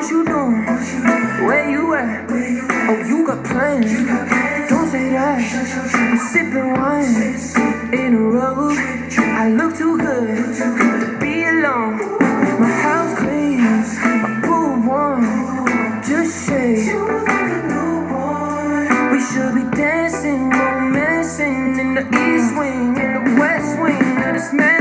What you doing? Where you at? Oh, you got plans. Don't say that. I'm sipping wine in a row. I look too good to be alone. My house clean, my pool warm. Just shake. We should be dancing, romancing in the east wing, in the west wing of this man.